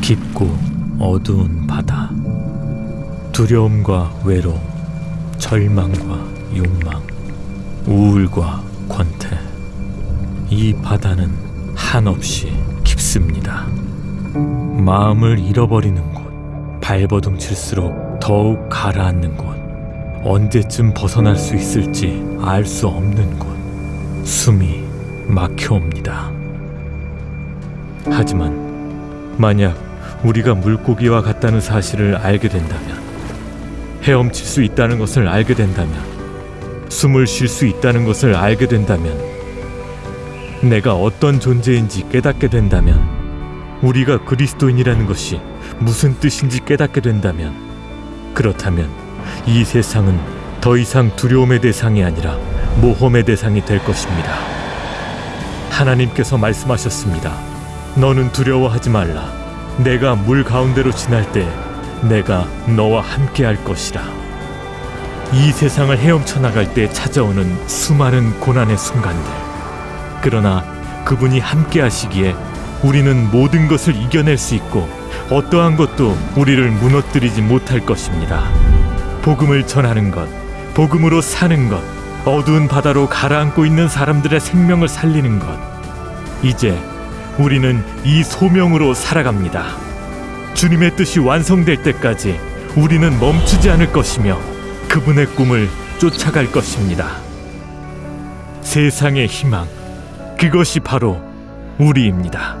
깊고 어두운 바다. 두려움과 외로움 절망과 욕망 우울과 권태. 이 바다는 한없이 깊습니다. 마음을 잃어버리는 곳 발버둥 칠수록 더욱 가라앉는 곳 언제쯤 벗어날 수 있을지 알 수 없는 곳 숨이 막혀옵니다. 하지만 만약 우리가 물고기와 같다는 사실을 알게 된다면 헤엄칠 수 있다는 것을 알게 된다면 숨을 쉴 수 있다는 것을 알게 된다면 내가 어떤 존재인지 깨닫게 된다면 우리가 그리스도인이라는 것이 무슨 뜻인지 깨닫게 된다면 그렇다면 이 세상은 더 이상 두려움의 대상이 아니라 모험의 대상이 될 것입니다. 하나님께서 말씀하셨습니다. 너는 두려워하지 말라. 내가 물 가운데로 지날 때 내가 너와 함께 할 것이라. 이 세상을 헤엄쳐 나갈 때 찾아오는 수많은 고난의 순간들. 그러나 그분이 함께 하시기에 우리는 모든 것을 이겨낼 수 있고 어떠한 것도 우리를 무너뜨리지 못할 것입니다. 복음을 전하는 것, 복음으로 사는 것, 어두운 바다로 가라앉고 있는 사람들의 생명을 살리는 것. 이제 우리는 이 소명으로 살아갑니다. 주님의 뜻이 완성될 때까지 우리는 멈추지 않을 것이며 그분의 꿈을 쫓아갈 것입니다. 세상의 희망, 그것이 바로 우리입니다.